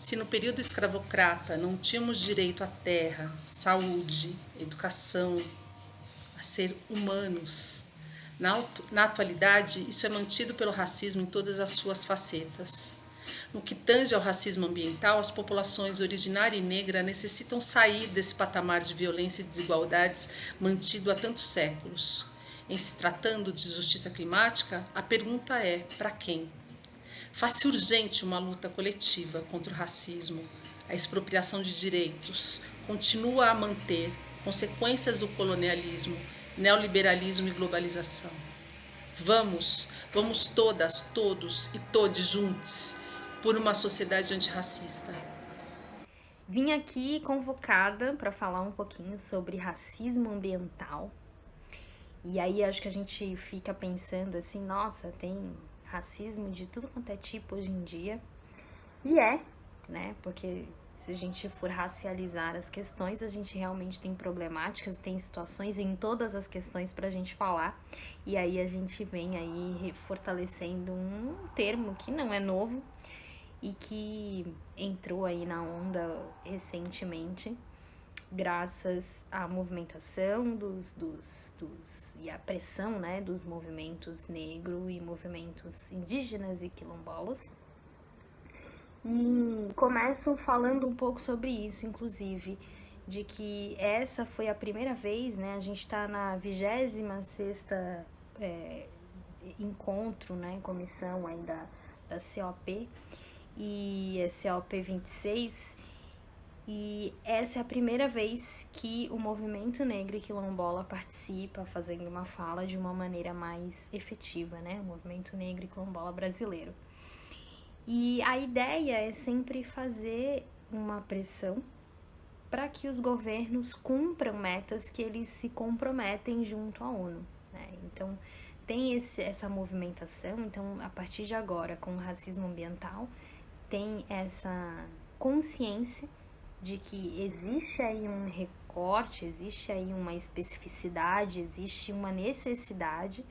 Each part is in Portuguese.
Se no período escravocrata não tínhamos direito à terra, saúde, educação, a ser humanos, na, na atualidade isso é mantido pelo racismo em todas as suas facetas. No que tange ao racismo ambiental, as populações originária e negra necessitam sair desse patamar de violência e desigualdades mantido há tantos séculos. Em se tratando de justiça climática, a pergunta é: para quem? Faz-se urgente uma luta coletiva contra o racismo, a expropriação de direitos, continua a manter consequências do colonialismo, neoliberalismo e globalização. Vamos, vamos todas, todos e todos juntos por uma sociedade antirracista. Vim aqui convocada para falar um pouquinho sobre racismo ambiental. E aí acho que a gente fica pensando assim, nossa, tem racismo de tudo quanto é tipo hoje em dia. E é, né? Porque se a gente for racializar as questões, a gente realmente tem problemáticas, tem situações em todas as questões para a gente falar. E aí a gente vem aí fortalecendo um termo que não é novo e que entrou aí na onda recentemente, graças à movimentação dos, dos, dos e à pressão né, dos movimentos negro e movimentos indígenas e quilombolas. E começam falando um pouco sobre isso, inclusive, de que essa foi a primeira vez, né? A gente está na 26 sexta é, encontro, né? Comissão aí da, COP e é COP 26 e essa é a primeira vez que o movimento negro e quilombola participa fazendo uma fala de uma maneira mais efetiva, né? O movimento negro e quilombola brasileiro. E a ideia é sempre fazer uma pressão para que os governos cumpram metas que eles se comprometem junto à ONU. Né? Então, tem esse, essa movimentação. Então, a partir de agora, com o racismo ambiental, tem essa consciência de que existe aí um recorte, existe aí uma especificidade, existe uma necessidade.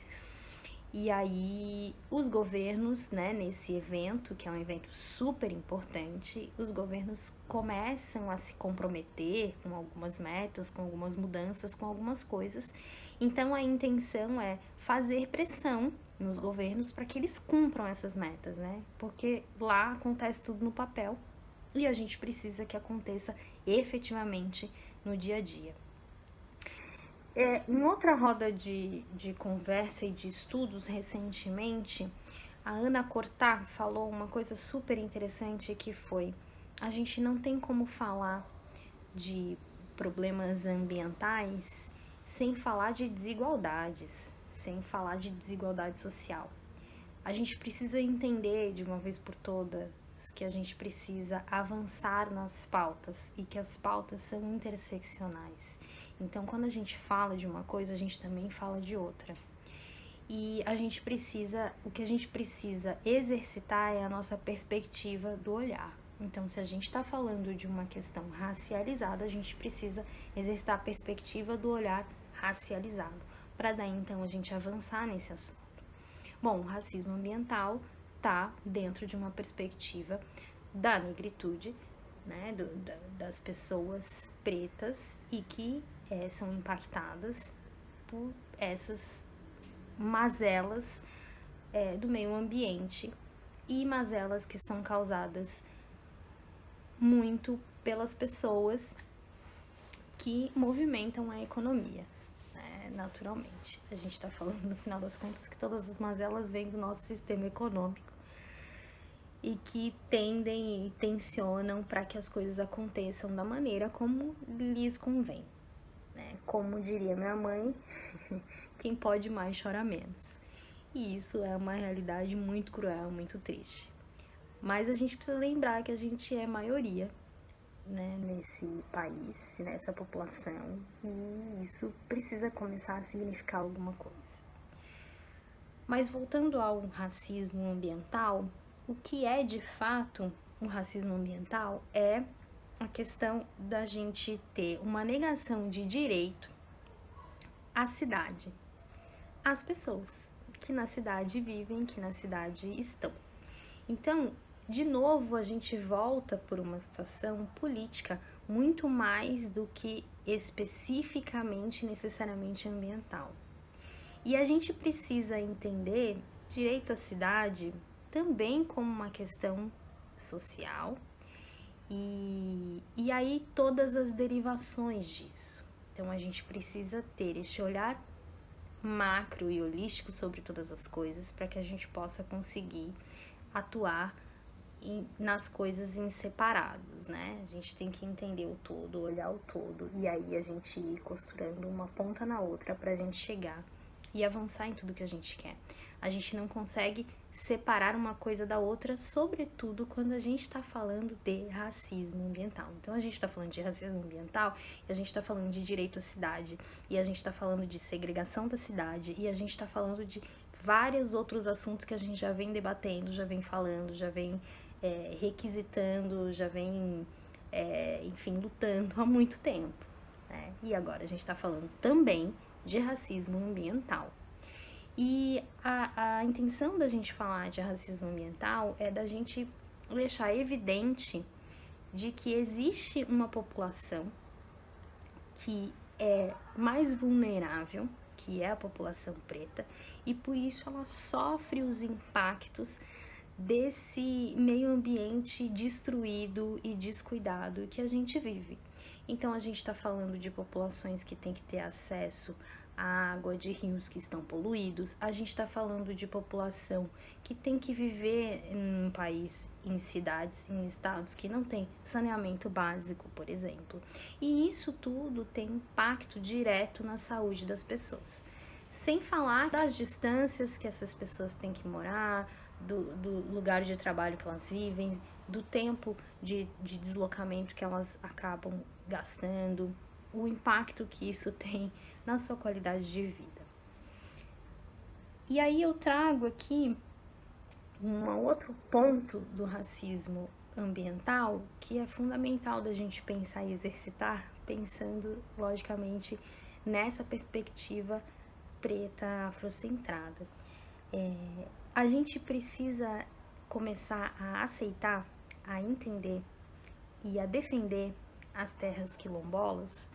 E aí os governos, né, nesse evento, que é um evento super importante, os governos começam a se comprometer com algumas metas, com algumas mudanças, com algumas coisas. Então a intenção é fazer pressão nos governos para que eles cumpram essas metas, né? Porque lá acontece tudo no papel e a gente precisa que aconteça efetivamente no dia a dia. É, em outra roda de, de conversa e de estudos recentemente, a Ana Cortá falou uma coisa super interessante que foi: a gente não tem como falar de problemas ambientais sem falar de desigualdades, sem falar de desigualdade social. A gente precisa entender de uma vez por todas que a gente precisa avançar nas pautas e que as pautas são interseccionais. Então, quando a gente fala de uma coisa, a gente também fala de outra. E a gente precisa, o que a gente precisa exercitar é a nossa perspectiva do olhar. Então, se a gente está falando de uma questão racializada, a gente precisa exercitar a perspectiva do olhar racializado, para daí então a gente avançar nesse assunto. Bom, o racismo ambiental está dentro de uma perspectiva da negritude, né, do, da, das pessoas pretas e que é, são impactadas por essas mazelas é, do meio ambiente e mazelas que são causadas muito pelas pessoas que movimentam a economia naturalmente. A gente está falando, no final das contas, que todas as mazelas vêm do nosso sistema econômico e que tendem e tensionam para que as coisas aconteçam da maneira como lhes convém. Né? Como diria minha mãe, quem pode mais chora menos. E isso é uma realidade muito cruel, muito triste. Mas a gente precisa lembrar que a gente é maioria né, nesse país, nessa população, e isso precisa começar a significar alguma coisa. Mas voltando ao racismo ambiental, o que é de fato um racismo ambiental é a questão da gente ter uma negação de direito à cidade, às pessoas que na cidade vivem, que na cidade estão. Então, de novo a gente volta por uma situação política muito mais do que especificamente necessariamente ambiental. E a gente precisa entender direito à cidade também como uma questão social e, e aí todas as derivações disso. Então a gente precisa ter este olhar macro e holístico sobre todas as coisas para que a gente possa conseguir atuar nas coisas em separados, né? A gente tem que entender o todo, olhar o todo e aí a gente ir costurando uma ponta na outra para a gente chegar e avançar em tudo que a gente quer. A gente não consegue separar uma coisa da outra, sobretudo quando a gente está falando de racismo ambiental. Então, a gente está falando de racismo ambiental e a gente está falando de direito à cidade, e a gente está falando de segregação da cidade, e a gente está falando de vários outros assuntos que a gente já vem debatendo, já vem falando, já vem é, requisitando, já vem, é, enfim, lutando há muito tempo. Né? E agora a gente está falando também de racismo ambiental. E a, a intenção da gente falar de racismo ambiental é da gente deixar evidente de que existe uma população que é mais vulnerável, que é a população preta, e por isso ela sofre os impactos desse meio ambiente destruído e descuidado que a gente vive. Então a gente está falando de populações que têm que ter acesso à água de rios que estão poluídos, a gente está falando de população que tem que viver em um país, em cidades, em estados que não tem saneamento básico, por exemplo. E isso tudo tem impacto direto na saúde das pessoas. Sem falar das distâncias que essas pessoas têm que morar, do, do lugar de trabalho que elas vivem, do tempo de, de deslocamento que elas acabam gastando, o impacto que isso tem na sua qualidade de vida. E aí eu trago aqui um outro ponto do racismo ambiental que é fundamental da gente pensar e exercitar, pensando logicamente nessa perspectiva preta afrocentrada. É, a gente precisa começar a aceitar, a entender e a defender as terras quilombolas,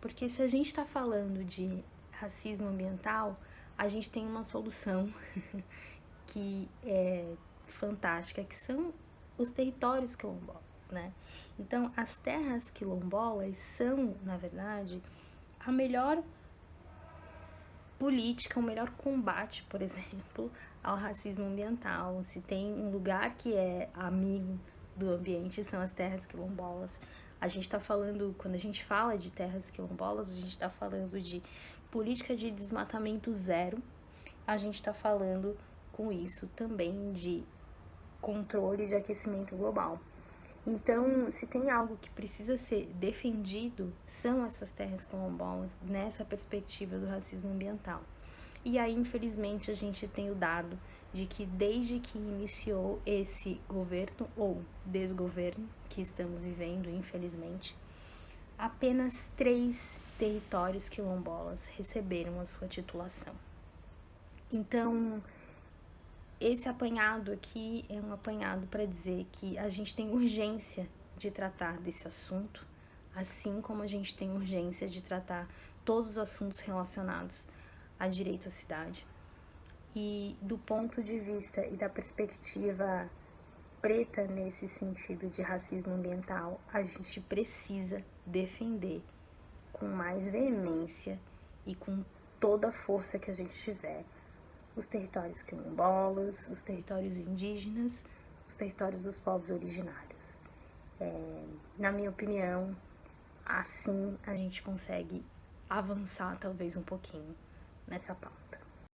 porque se a gente está falando de racismo ambiental, a gente tem uma solução que é fantástica, que são os territórios quilombolas, né? Então, as terras quilombolas são, na verdade, a melhor política, o melhor combate, por exemplo, ao racismo ambiental. Se tem um lugar que é amigo do ambiente, são as terras quilombolas. A gente está falando, quando a gente fala de terras quilombolas, a gente está falando de política de desmatamento zero, a gente está falando com isso também de controle de aquecimento global. Então, se tem algo que precisa ser defendido, são essas terras quilombolas nessa perspectiva do racismo ambiental. E aí, infelizmente, a gente tem o dado de que desde que iniciou esse governo ou desgoverno que estamos vivendo, infelizmente, apenas três territórios quilombolas receberam a sua titulação. Então, esse apanhado aqui é um apanhado para dizer que a gente tem urgência de tratar desse assunto, assim como a gente tem urgência de tratar todos os assuntos relacionados a direito à cidade. E do ponto de vista e da perspectiva preta nesse sentido de racismo ambiental, a gente precisa defender com mais veemência e com toda a força que a gente tiver os territórios quilombolas, os territórios indígenas, os territórios dos povos originários. É, na minha opinião, assim a gente consegue avançar talvez um pouquinho nessa pauta.